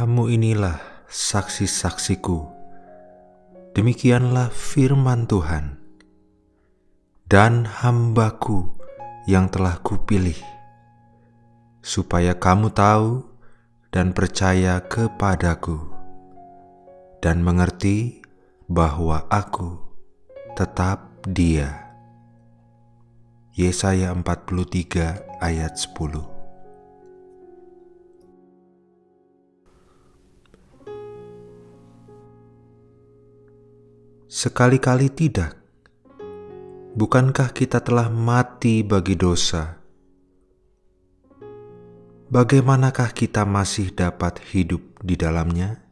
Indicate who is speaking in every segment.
Speaker 1: Kamu inilah saksi-saksiku. Demikianlah firman Tuhan. Dan hambaku yang telah kupilih, supaya kamu tahu dan percaya kepadaku, dan mengerti bahwa aku tetap dia. Yesaya 43 ayat 10 Sekali-kali tidak. Bukankah kita telah mati bagi dosa? Bagaimanakah kita masih dapat hidup di dalamnya?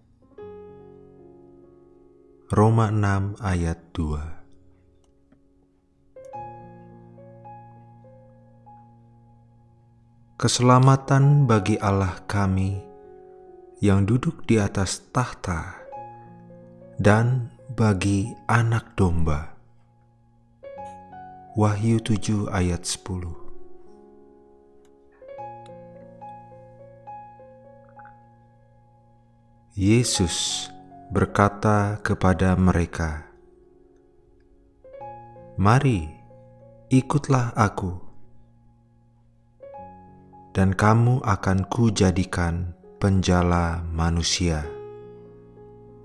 Speaker 1: Roma 6 ayat 2 Keselamatan bagi Allah kami yang duduk di atas tahta dan bagi anak domba. Wahyu 7 ayat 10 Yesus berkata kepada mereka, "Mari, ikutlah Aku, dan kamu akan Kujadikan penjala manusia."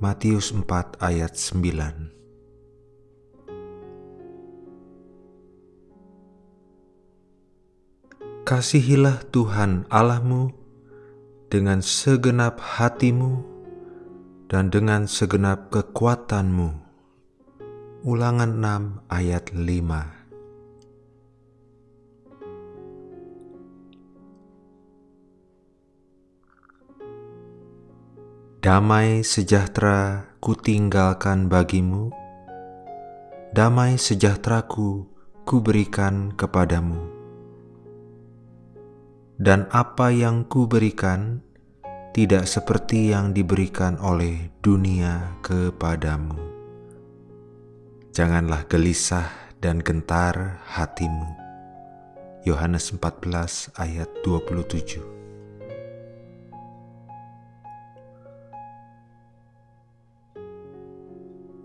Speaker 1: Matius 4 ayat 9 Kasihilah Tuhan Allahmu dengan segenap hatimu dan dengan segenap kekuatanmu. Ulangan 6 ayat 5 Damai sejahtera kutinggalkan bagimu, damai sejahteraku kuberikan kepadamu. Dan apa yang kuberikan tidak seperti yang diberikan oleh dunia kepadamu. Janganlah gelisah dan gentar hatimu. Yohanes 14 ayat 27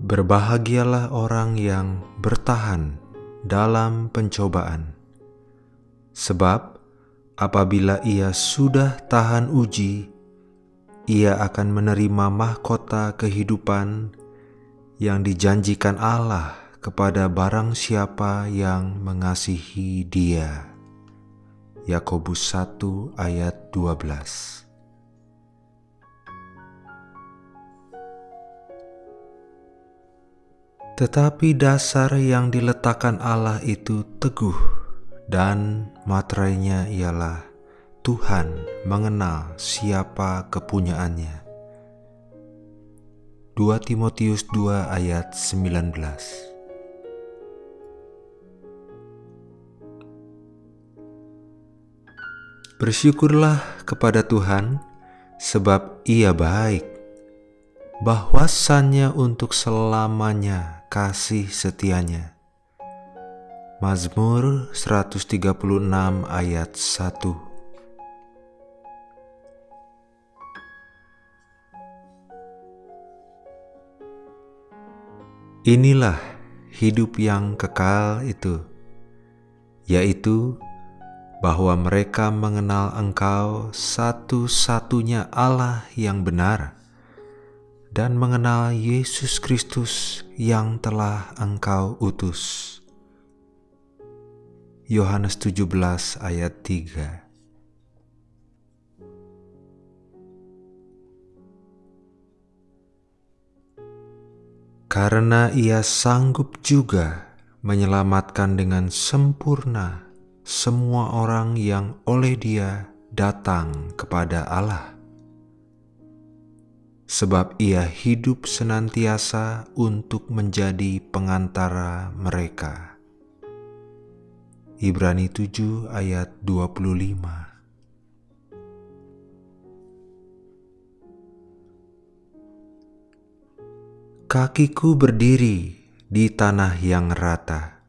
Speaker 1: Berbahagialah orang yang bertahan dalam pencobaan, sebab apabila ia sudah tahan uji, ia akan menerima mahkota kehidupan yang dijanjikan Allah kepada barang siapa yang mengasihi Dia. Yakobus 1 ayat 12 Tetapi dasar yang diletakkan Allah itu teguh dan materainya ialah Tuhan mengenal siapa kepunyaannya. 2 Timotius 2 ayat 19 Bersyukurlah kepada Tuhan sebab ia baik, bahwasannya untuk selamanya kasih setianya. Mazmur 136 ayat 1 Inilah hidup yang kekal itu, yaitu bahwa mereka mengenal Engkau satu-satunya Allah yang benar dan mengenal Yesus Kristus yang telah engkau utus. Yohanes 17 ayat 3 Karena ia sanggup juga menyelamatkan dengan sempurna semua orang yang oleh dia datang kepada Allah sebab ia hidup senantiasa untuk menjadi pengantara mereka. Ibrani 7 ayat 25 Kakiku berdiri di tanah yang rata.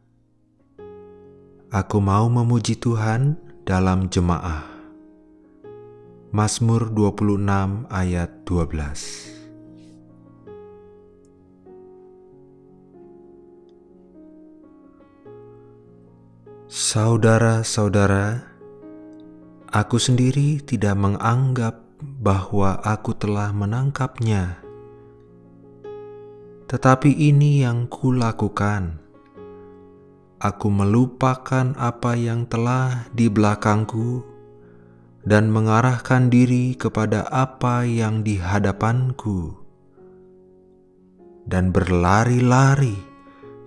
Speaker 1: Aku mau memuji Tuhan dalam jemaah. Mazmur 26 ayat 12 Saudara-saudara, aku sendiri tidak menganggap bahwa aku telah menangkapnya. Tetapi ini yang kulakukan. Aku melupakan apa yang telah di belakangku dan mengarahkan diri kepada apa yang di hadapanku dan berlari-lari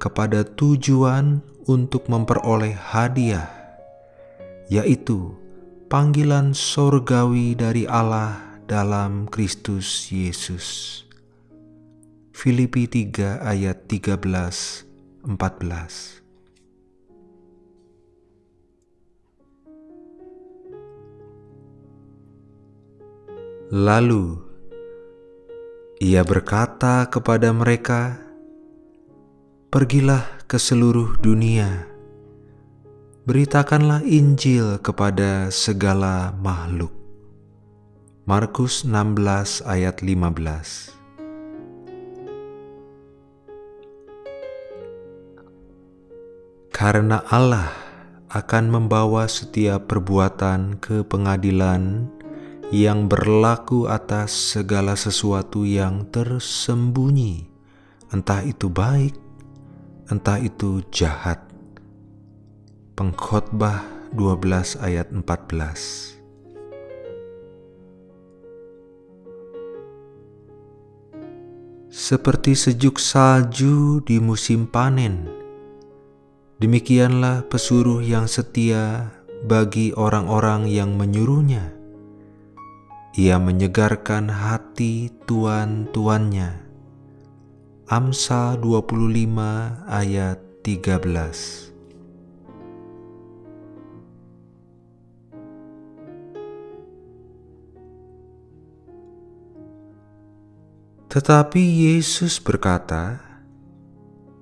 Speaker 1: kepada tujuan untuk memperoleh hadiah, yaitu panggilan sorgawi dari Allah dalam Kristus Yesus. Filipi 3 ayat 13 14 Lalu ia berkata kepada mereka, "Pergilah ke seluruh dunia, beritakanlah Injil kepada segala makhluk." Markus 16 ayat 15 Karena Allah akan membawa setiap perbuatan ke pengadilan yang berlaku atas segala sesuatu yang tersembunyi, entah itu baik, entah itu jahat. Pengkhotbah 12 ayat 14 Seperti sejuk salju di musim panen, demikianlah pesuruh yang setia bagi orang-orang yang menyuruhnya ia menyegarkan hati tuan-tuannya. Amsal 25 ayat 13 Tetapi Yesus berkata,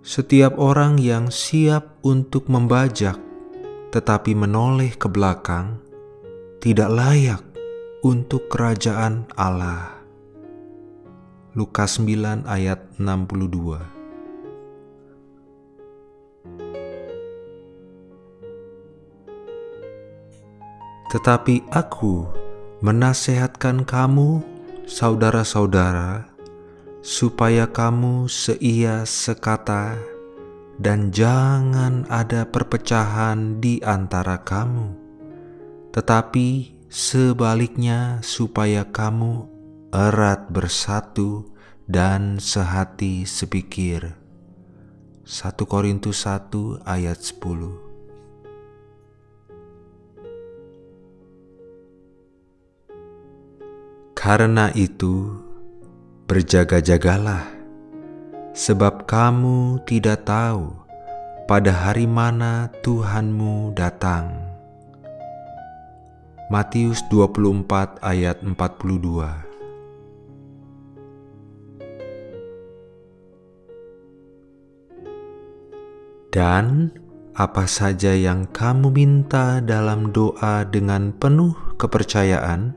Speaker 1: "Setiap orang yang siap untuk membajak tetapi menoleh ke belakang tidak layak untuk kerajaan Allah. Lukas 9 ayat 62 Tetapi aku menasehatkan kamu, saudara-saudara, supaya kamu seia sekata dan jangan ada perpecahan di antara kamu, tetapi Sebaliknya, supaya kamu erat bersatu dan sehati sepikir. 1 Korintus 1 ayat 10 Karena itu, berjaga-jagalah, sebab kamu tidak tahu pada hari mana Tuhanmu datang. Matius 24 ayat 42 Dan apa saja yang kamu minta dalam doa dengan penuh kepercayaan,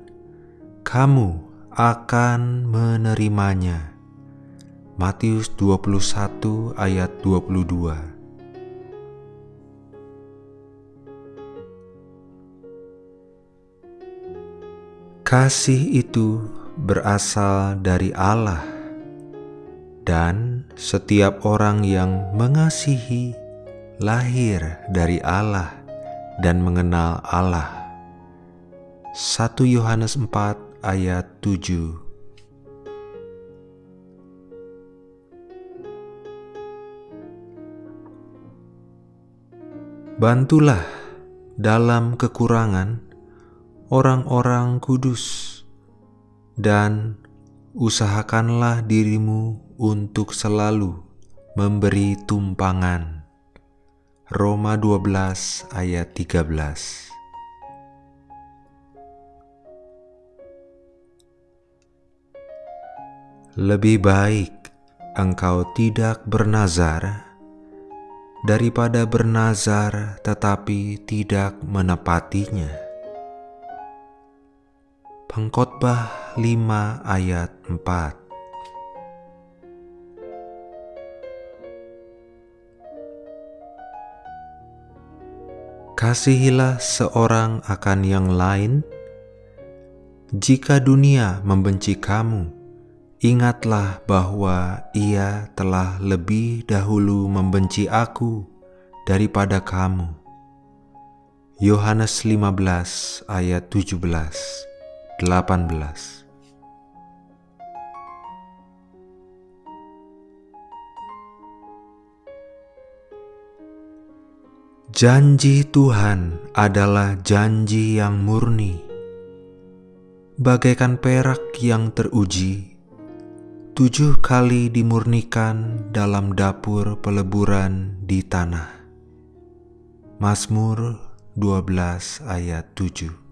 Speaker 1: kamu akan menerimanya. Matius 21 ayat 22 Kasih itu berasal dari Allah, dan setiap orang yang mengasihi lahir dari Allah dan mengenal Allah. 1 Yohanes 4 ayat 7 Bantulah dalam kekurangan orang-orang kudus, dan usahakanlah dirimu untuk selalu memberi tumpangan. Roma 12 ayat 13 Lebih baik engkau tidak bernazar daripada bernazar tetapi tidak menepatinya. Pengkhotbah 5 ayat 4 Kasihilah seorang akan yang lain. Jika dunia membenci kamu, ingatlah bahwa ia telah lebih dahulu membenci aku daripada kamu. Yohanes 15 ayat 17 18 Janji Tuhan adalah janji yang murni, bagaikan perak yang teruji, tujuh kali dimurnikan dalam dapur peleburan di tanah. Mazmur 12 ayat 7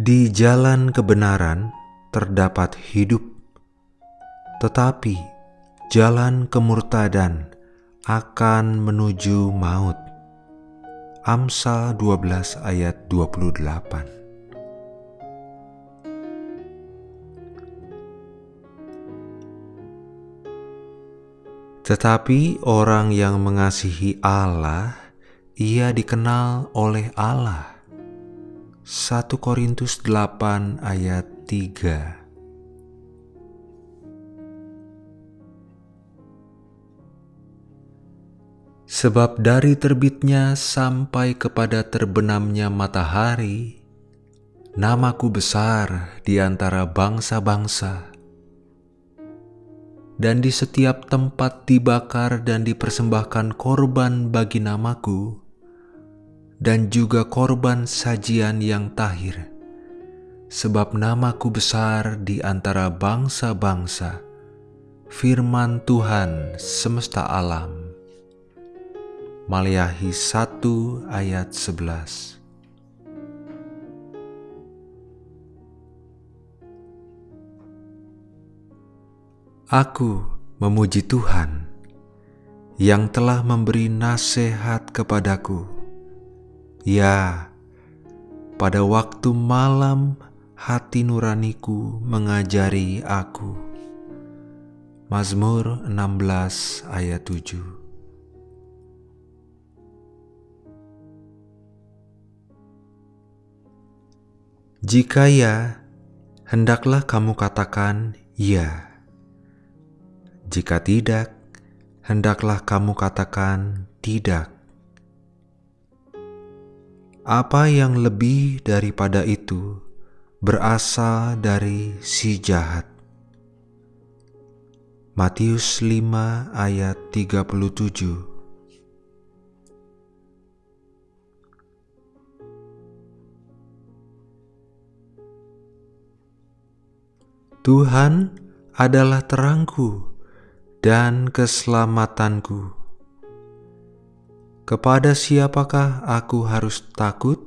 Speaker 1: Di jalan kebenaran terdapat hidup tetapi jalan kemurtadan akan menuju maut. Amsal 12 ayat 28 Tetapi orang yang mengasihi Allah, ia dikenal oleh Allah. 1 Korintus 8 ayat 3 Sebab dari terbitnya sampai kepada terbenamnya matahari, namaku besar di antara bangsa-bangsa. Dan di setiap tempat dibakar dan dipersembahkan korban bagi namaku, dan juga korban sajian yang tahir. Sebab namaku besar di antara bangsa-bangsa, firman Tuhan semesta alam. Maliahi 1 ayat 11 Aku memuji Tuhan yang telah memberi nasihat kepadaku. Ya, pada waktu malam hati nuraniku mengajari aku. Mazmur 16 ayat 7 Jika ya, hendaklah kamu katakan ya. Jika tidak, hendaklah kamu katakan tidak. Apa yang lebih daripada itu berasal dari si jahat. Matius 5 ayat 37 Tuhan adalah terangku dan keselamatanku. Kepada siapakah aku harus takut?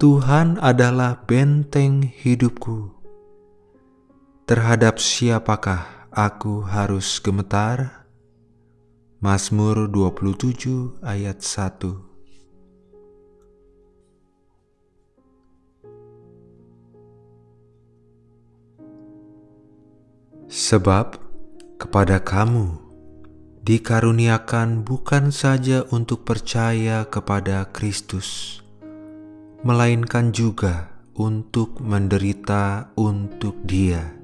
Speaker 1: Tuhan adalah benteng hidupku. Terhadap siapakah aku harus gemetar? Mazmur 27 ayat 1 Sebab kepada kamu dikaruniakan bukan saja untuk percaya kepada Kristus, melainkan juga untuk menderita untuk Dia.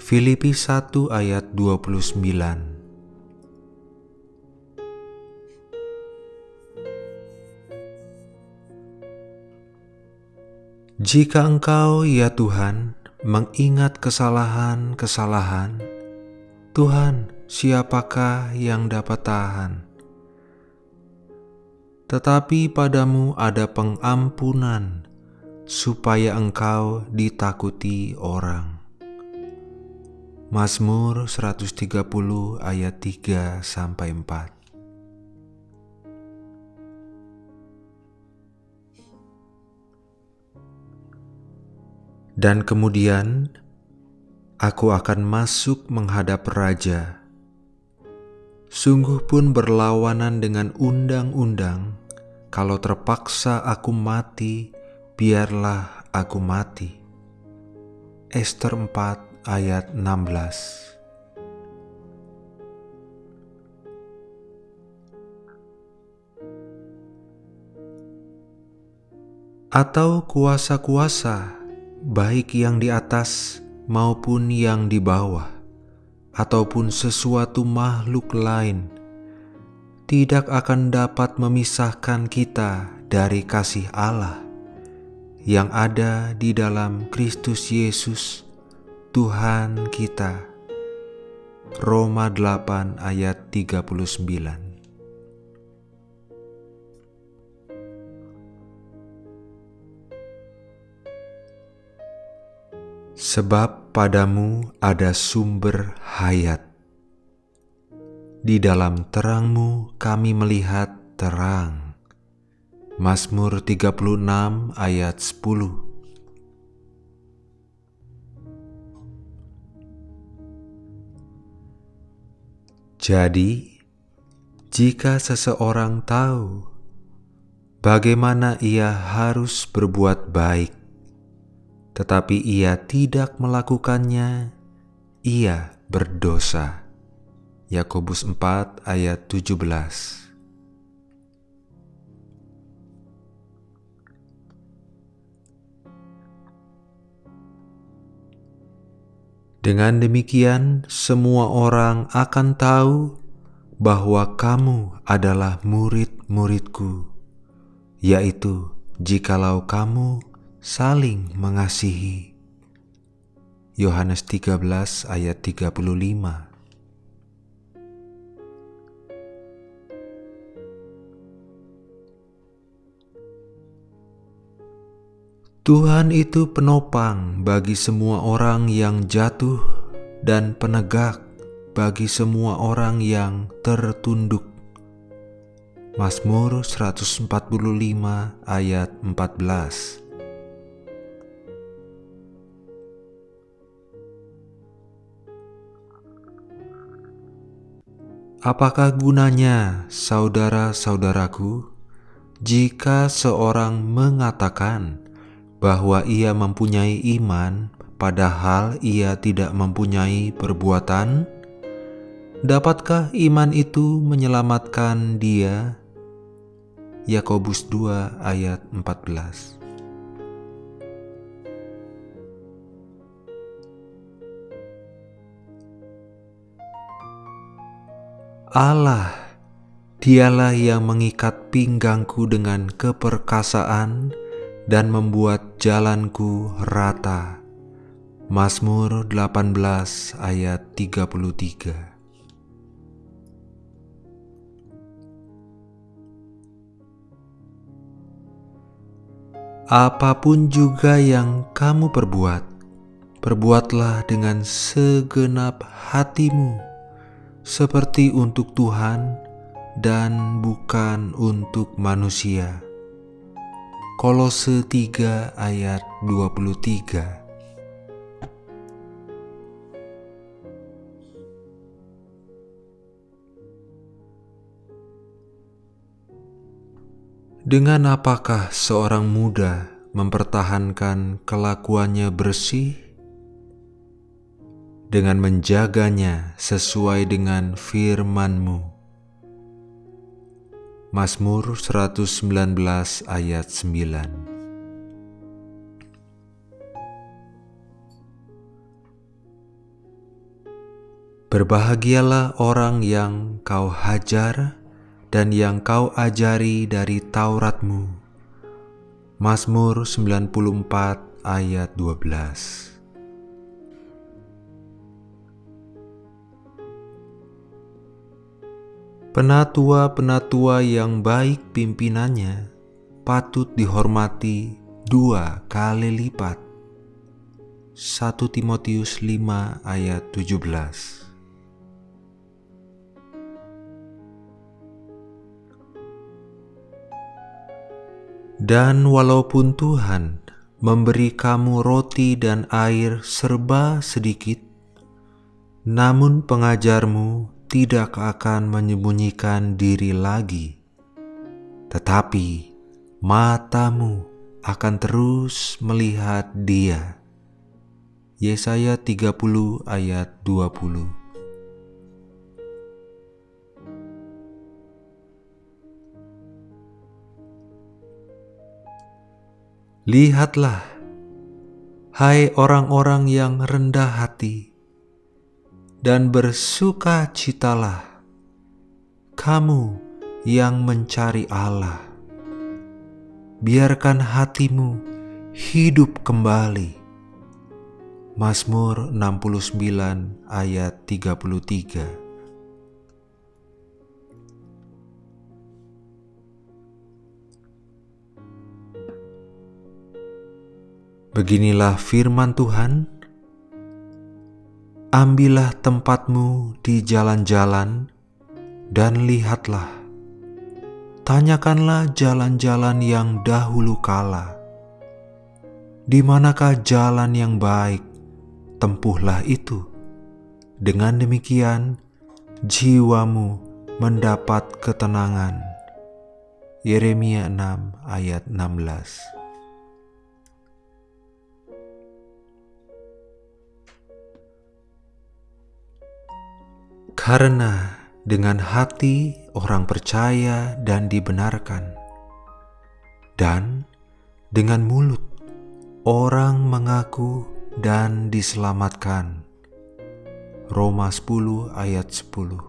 Speaker 1: Filipi 1 ayat 29 Jika engkau, ya Tuhan, mengingat kesalahan-kesalahan, Tuhan, siapakah yang dapat tahan? Tetapi padamu ada pengampunan, supaya engkau ditakuti orang. Mazmur 130 ayat 3 sampai 4 Dan kemudian aku akan masuk menghadap raja. Sungguh pun berlawanan dengan undang-undang. Kalau terpaksa aku mati, biarlah aku mati. Esther 4 ayat 16 Atau kuasa-kuasa, baik yang di atas maupun yang di bawah, ataupun sesuatu makhluk lain, tidak akan dapat memisahkan kita dari kasih Allah yang ada di dalam Kristus Yesus, Tuhan kita. Roma 8 ayat 39 Sebab padamu ada sumber hayat. Di dalam terangmu kami melihat terang. Mazmur 36 ayat 10 Jadi, jika seseorang tahu bagaimana ia harus berbuat baik, tetapi ia tidak melakukannya, ia berdosa. Yakobus 4 ayat 17 Dengan demikian, semua orang akan tahu bahwa kamu adalah murid-muridku, yaitu jikalau kamu saling mengasihi. Yohanes 13 ayat 35 Tuhan itu penopang bagi semua orang yang jatuh dan penegak bagi semua orang yang tertunduk. Mazmur 145 ayat 14 Apakah gunanya, saudara-saudaraku, jika seorang mengatakan, bahwa ia mempunyai iman, padahal ia tidak mempunyai perbuatan? Dapatkah iman itu menyelamatkan dia? Yakobus 2 ayat 14 Allah, dialah yang mengikat pinggangku dengan keperkasaan dan membuat jalanku rata. Mazmur 18 ayat 33 Apa pun juga yang kamu perbuat, perbuatlah dengan segenap hatimu, seperti untuk Tuhan dan bukan untuk manusia Kolose 3 ayat 23 Dengan apakah seorang muda mempertahankan kelakuannya bersih? Dengan menjaganya sesuai dengan firman-Mu. Mazmur 119 ayat 9 Berbahagialah orang yang kau hajar dan yang kau ajari dari Tauratmu. Mazmur 94 ayat 12 Penatua-penatua yang baik pimpinannya patut dihormati dua kali lipat. 1 Timotius 5 ayat 17 Dan walaupun Tuhan memberi kamu roti dan air serba sedikit, namun pengajarmu tidak akan menyembunyikan diri lagi, tetapi matamu akan terus melihat Dia. Yesaya 30 ayat 20 Lihatlah, hai orang-orang yang rendah hati, dan bersuka citalah, kamu yang mencari Allah. Biarkan hatimu hidup kembali. Mazmur 69 ayat 33 Beginilah firman Tuhan: "Ambillah tempatmu di jalan-jalan, dan lihatlah, tanyakanlah jalan-jalan yang dahulu kala, di manakah jalan yang baik, tempuhlah itu. Dengan demikian, jiwamu mendapat ketenangan." Yeremia 6 ayat 16 Karena dengan hati orang percaya dan dibenarkan, dan dengan mulut orang mengaku dan diselamatkan. Roma 10 ayat 10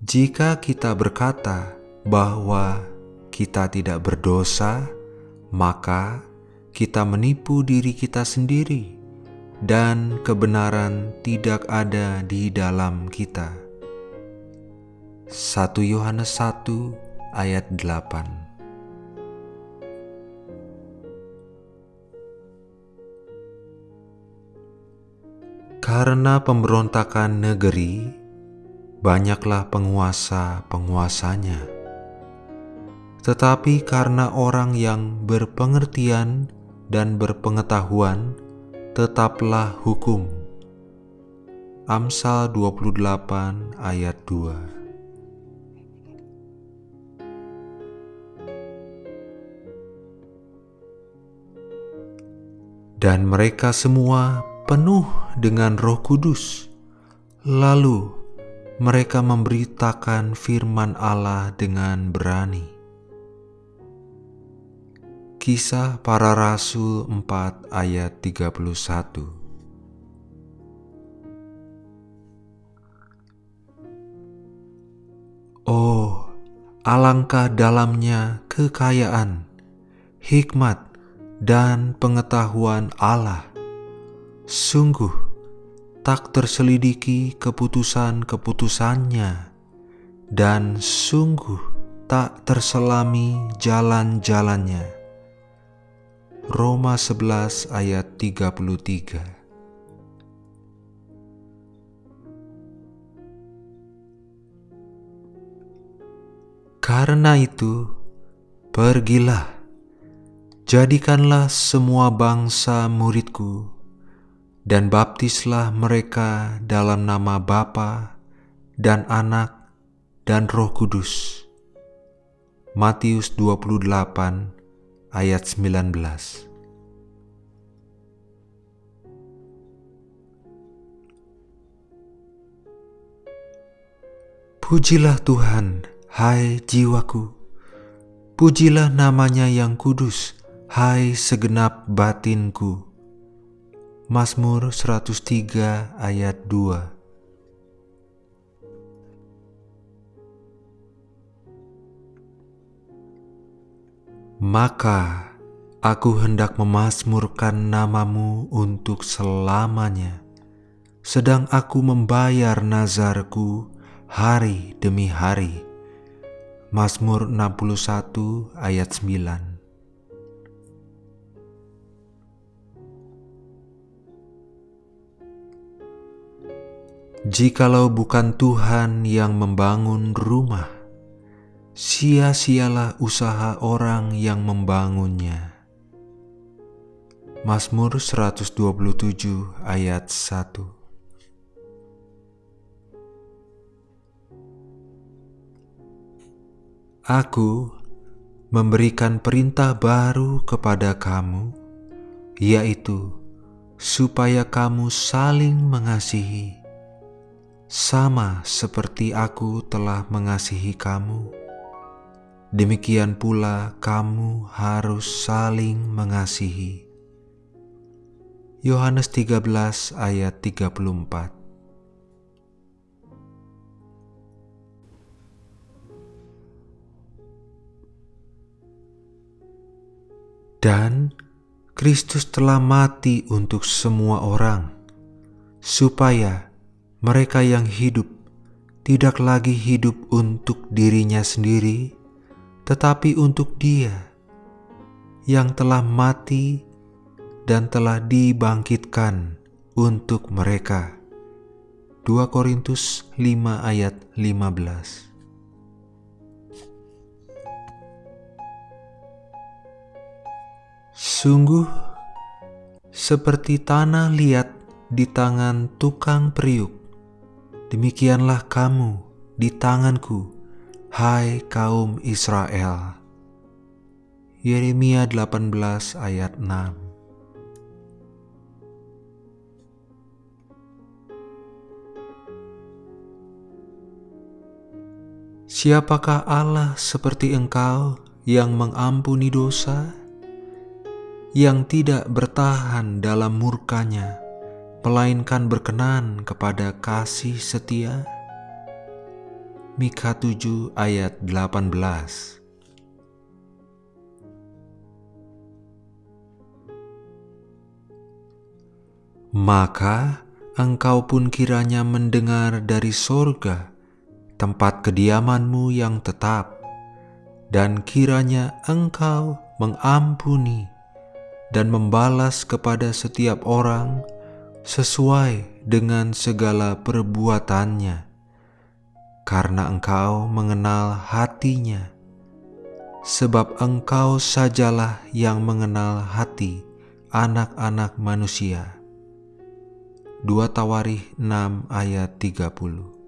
Speaker 1: Jika kita berkata bahwa kita tidak berdosa, maka kita menipu diri kita sendiri, dan kebenaran tidak ada di dalam kita. 1 Yohanes 1 ayat 8 Karena pemberontakan negeri, banyaklah penguasa-penguasanya tetapi karena orang yang berpengertian dan berpengetahuan, tetaplah hukum. Amsal 28 ayat 2 Dan mereka semua penuh dengan roh kudus. Lalu mereka memberitakan firman Allah dengan berani. Kisah Para Rasul 4 ayat 31 Oh, alangkah dalamnya kekayaan, hikmat, dan pengetahuan Allah. Sungguh, tak terselidiki keputusan-keputusannya, dan sungguh tak terselami jalan-jalannya Roma 11 ayat 33 Karena itu, pergilah, jadikanlah semua bangsa muridku, dan baptislah mereka dalam nama Bapa dan Anak dan Roh Kudus. Matius 28 ayat 19. Pujilah Tuhan, hai jiwaku. Pujilah namanya yang kudus, hai segenap batinku. Mazmur 103 ayat 2 maka aku hendak memasmurkan namamu untuk selamanya, sedang aku membayar nazarku hari demi hari. Mazmur 61 ayat 9 Jikalau bukan Tuhan yang membangun rumah, sia-sialah usaha orang yang membangunnya. Mazmur 127 ayat 1 Aku memberikan perintah baru kepada kamu, yaitu supaya kamu saling mengasihi, sama seperti aku telah mengasihi kamu. Demikian pula kamu harus saling mengasihi. Yohanes 13 ayat 34 Dan Kristus telah mati untuk semua orang, supaya mereka yang hidup tidak lagi hidup untuk dirinya sendiri, tetapi untuk Dia yang telah mati dan telah dibangkitkan untuk mereka. 2 Korintus 5 ayat 15 Sungguh seperti tanah liat di tangan tukang periuk, demikianlah kamu di tanganku, hai kaum Israel. Yeremia 18 ayat 6 Siapakah Allah seperti engkau yang mengampuni dosa yang tidak bertahan dalam murkanya, melainkan berkenan kepada kasih setia. Mika 7 ayat 18 Maka engkau pun kiranya mendengar dari sorga tempat kediamanmu yang tetap, dan kiranya engkau mengampuni dan membalas kepada setiap orang sesuai dengan segala perbuatannya, karena Engkau mengenal hatinya, sebab Engkau sajalah yang mengenal hati anak-anak manusia. 2 Tawarikh 6 ayat 30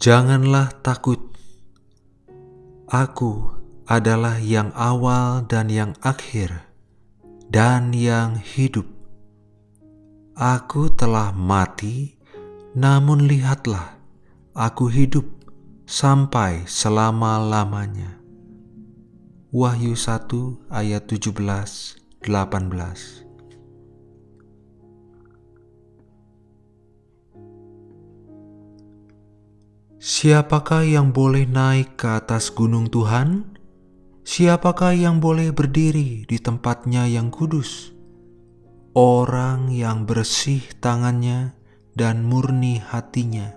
Speaker 1: Janganlah takut. Aku adalah yang awal dan yang akhir, dan yang hidup. Aku telah mati, namun lihatlah, aku hidup sampai selama-lamanya. Wahyu 1 ayat 17 18 Siapakah yang boleh naik ke atas gunung Tuhan? Siapakah yang boleh berdiri di tempatnya yang kudus? Orang yang bersih tangannya dan murni hatinya,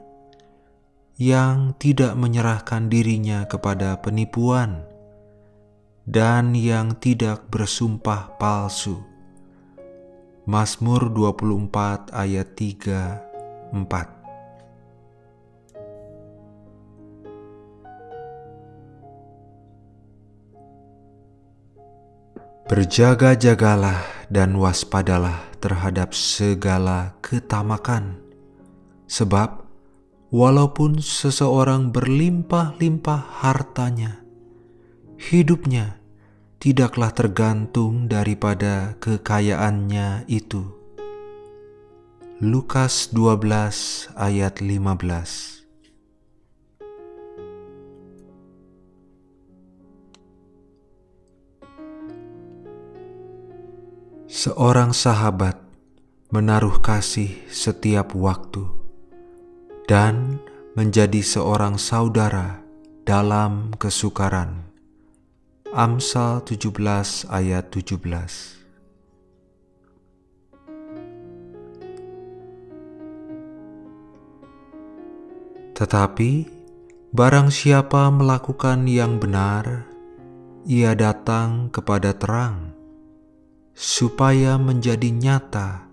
Speaker 1: yang tidak menyerahkan dirinya kepada penipuan, dan yang tidak bersumpah palsu. Mazmur 24 ayat 3 4 Berjaga-jagalah dan waspadalah terhadap segala ketamakan, sebab walaupun seseorang berlimpah-limpah hartanya, hidupnya tidaklah tergantung daripada kekayaannya itu. Lukas 12 ayat 15 Seorang sahabat menaruh kasih setiap waktu dan menjadi seorang saudara dalam kesukaran. Amsal 17 ayat 17 Tetapi barang siapa melakukan yang benar, ia datang kepada terang supaya menjadi nyata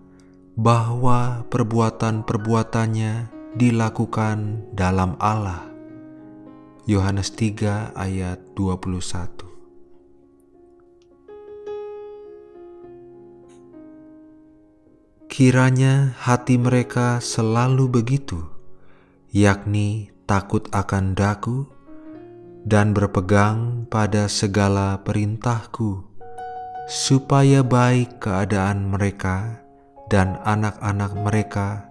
Speaker 1: bahwa perbuatan-perbuatannya dilakukan dalam Allah. Yohanes 3 ayat 21 Kiranya hati mereka selalu begitu, yakni takut akan daku dan berpegang pada segala perintahku, supaya baik keadaan mereka dan anak-anak mereka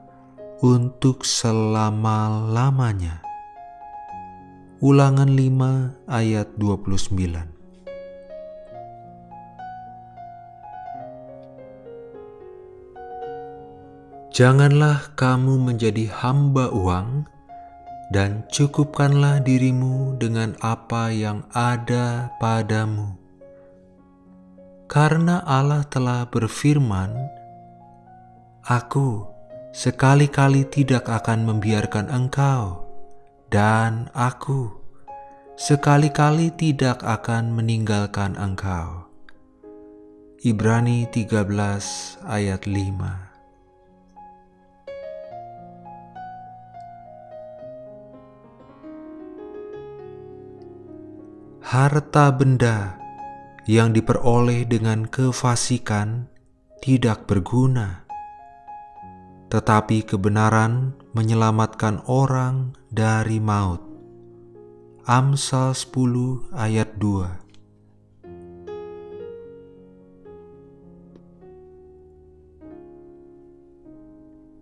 Speaker 1: untuk selama-lamanya. Ulangan 5 ayat 29 Janganlah kamu menjadi hamba uang, dan cukupkanlah dirimu dengan apa yang ada padamu. Karena Allah telah berfirman, Aku sekali-kali tidak akan membiarkan engkau, dan aku sekali-kali tidak akan meninggalkan engkau. Ibrani 13 ayat 5 harta benda yang diperoleh dengan kefasikan tidak berguna, tetapi kebenaran menyelamatkan orang dari maut. Amsal 10 ayat 2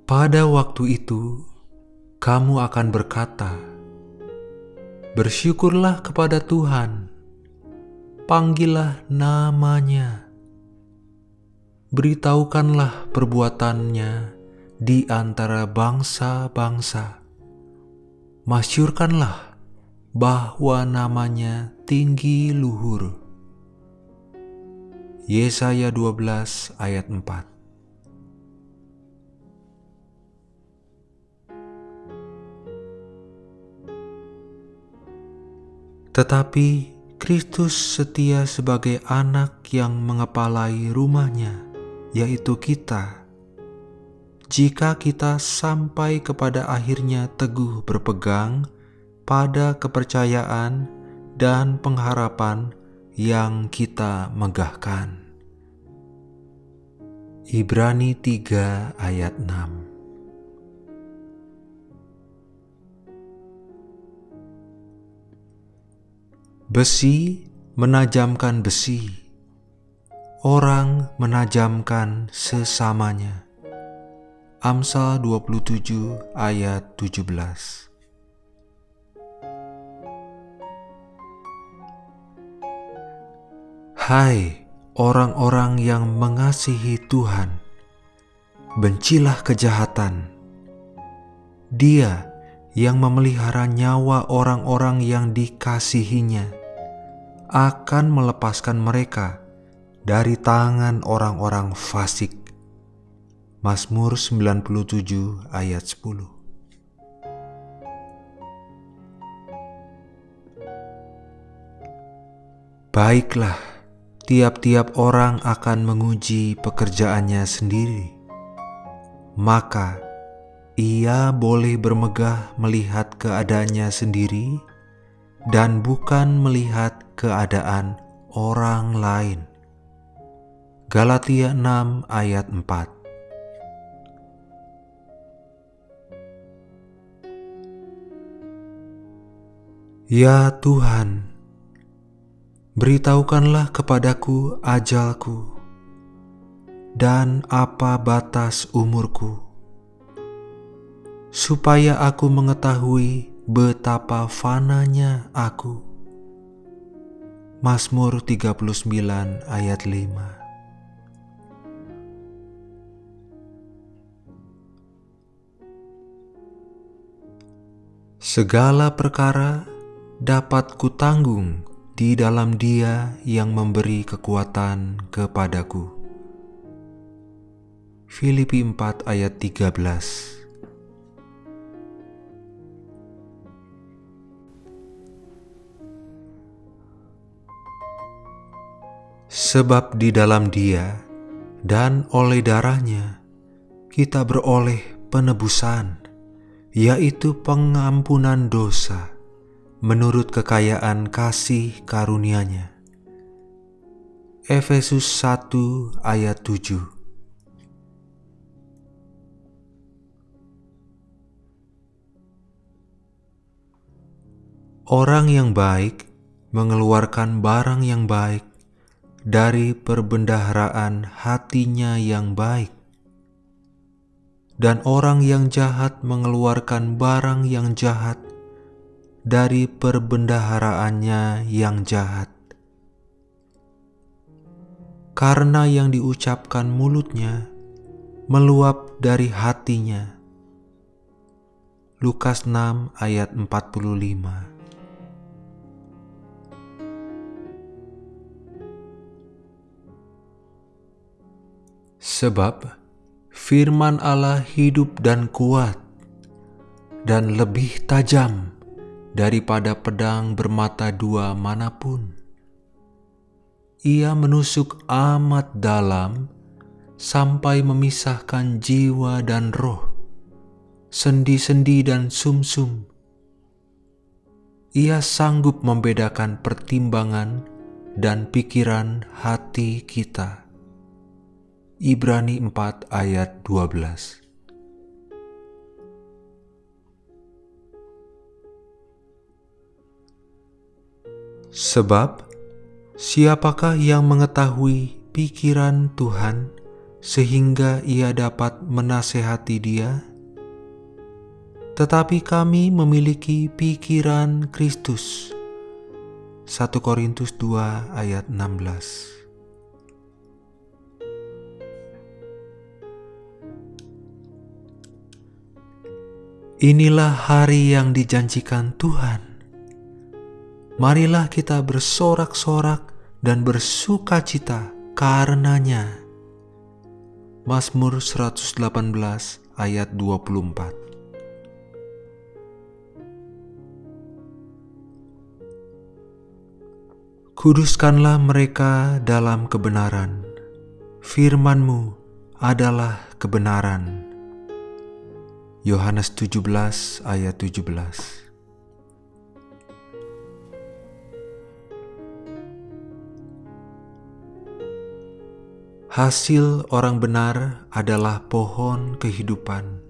Speaker 1: Pada waktu itu, kamu akan berkata, Bersyukurlah kepada Tuhan, panggillah namanya, beritahukanlah perbuatannya di antara bangsa-bangsa, masyurkanlah bahwa namanya tinggi luhur. Yesaya 12 ayat 4 Tetapi Kristus setia sebagai anak yang mengepalai rumahnya, yaitu kita. Jika kita sampai kepada akhirnya teguh berpegang pada kepercayaan dan pengharapan yang kita megahkan. Ibrani 3 ayat 6 Besi menajamkan besi, orang menajamkan sesamanya. Amsal 27 ayat 17 Hai orang-orang yang mengasihi Tuhan, bencilah kejahatan. Dia yang memelihara nyawa orang-orang yang dikasihinya akan melepaskan mereka dari tangan orang-orang fasik. Mazmur 97 ayat 10 Baiklah, tiap-tiap orang akan menguji pekerjaannya sendiri. Maka, ia boleh bermegah melihat keadaannya sendiri dan bukan melihat keadaan orang lain. Galatia 6 ayat 4 Ya Tuhan, beritahukanlah kepadaku ajalku dan apa batas umurku, supaya aku mengetahui betapa fananya aku. Mazmur 39 ayat 5 Segala perkara dapat kutanggung di dalam dia yang memberi kekuatan kepadaku. Filipi 4 ayat 13 Sebab di dalam dia dan oleh darahnya kita beroleh penebusan, yaitu pengampunan dosa, menurut kekayaan kasih karunia-Nya. Efesus 1 ayat 7 Orang yang baik mengeluarkan barang yang baik dari perbendaharaan hatinya yang baik, dan orang yang jahat mengeluarkan barang yang jahat dari perbendaharaannya yang jahat. Karena yang diucapkan mulutnya meluap dari hatinya. Lukas 6 ayat 45 Sebab firman Allah hidup dan kuat dan lebih tajam daripada pedang bermata dua mana pun. Ia menusuk amat dalam sampai memisahkan jiwa dan roh, sendi-sendi dan sumsum. -sum. Ia sanggup membedakan pertimbangan dan pikiran hati kita. Ibrani 4 ayat 12 Sebab siapakah yang mengetahui pikiran Tuhan sehingga ia dapat menasehati dia? Tetapi kami memiliki pikiran Kristus. 1 Korintus 2 ayat 16 Inilah hari yang dijanjikan Tuhan. Marilah kita bersorak-sorak dan bersuka cita karenanya. Mazmur 118 ayat 24 Kuduskanlah mereka dalam kebenaran. Firman-Mu adalah kebenaran. Yohanes 17 ayat 17 Hasil orang benar adalah pohon kehidupan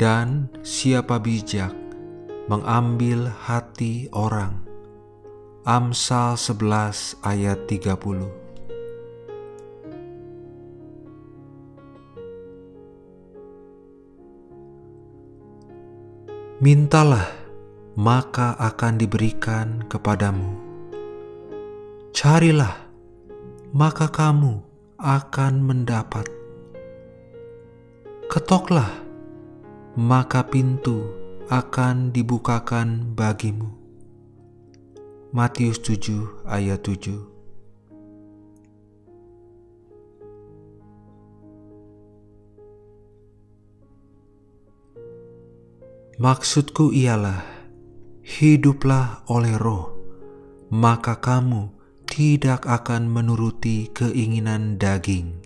Speaker 1: dan siapa bijak mengambil hati orang. Amsal 11 ayat 30 Mintalah, maka akan diberikan kepadamu. Carilah, maka kamu akan mendapat. Ketoklah, maka pintu akan dibukakan bagimu. Matius 7 ayat 7 Maksudku ialah, hiduplah oleh roh, maka kamu tidak akan menuruti keinginan daging.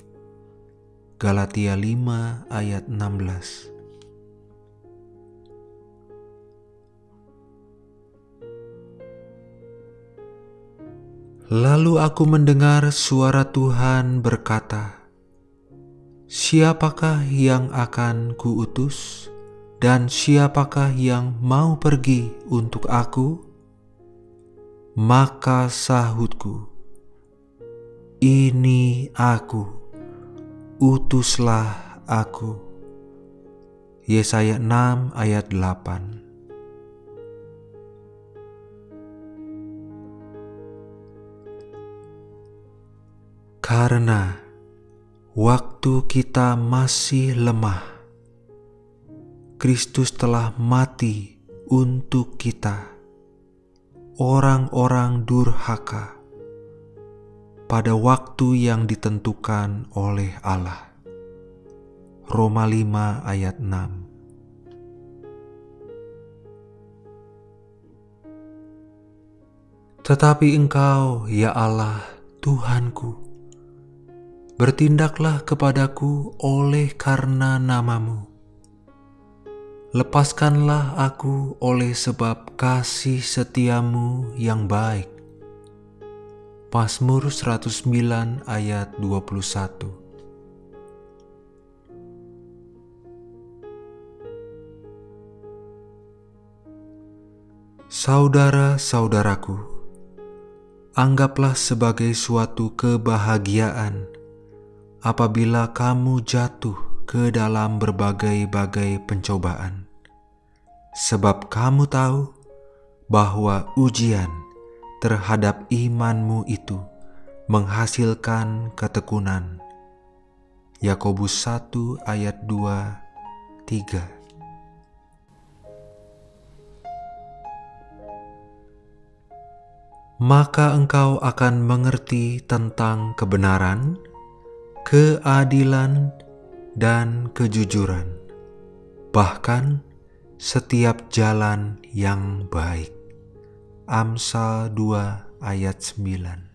Speaker 1: Galatia 5 ayat 16 Lalu aku mendengar suara Tuhan berkata, Siapakah yang akan kuutus? Dan siapakah yang mau pergi untuk aku? Maka sahutku, ini aku, utuslah aku. Yesaya 6 ayat 8 Karena waktu kita masih lemah, Kristus telah mati untuk kita, orang-orang durhaka, pada waktu yang ditentukan oleh Allah. Roma 5 ayat 6 Tetapi engkau, ya Allah, Tuhanku, bertindaklah kepadaku oleh karena namamu Lepaskanlah aku oleh sebab kasih setiamu yang baik. Mazmur 109 ayat 21 Saudara-saudaraku, anggaplah sebagai suatu kebahagiaan apabila kamu jatuh ke dalam berbagai-bagai pencobaan, sebab kamu tahu bahwa ujian terhadap imanmu itu menghasilkan ketekunan. Yakobus 1 ayat 2 3 Maka engkau akan mengerti tentang kebenaran, keadilan, dan kejujuran, bahkan setiap jalan yang baik. Amsal 2 ayat 9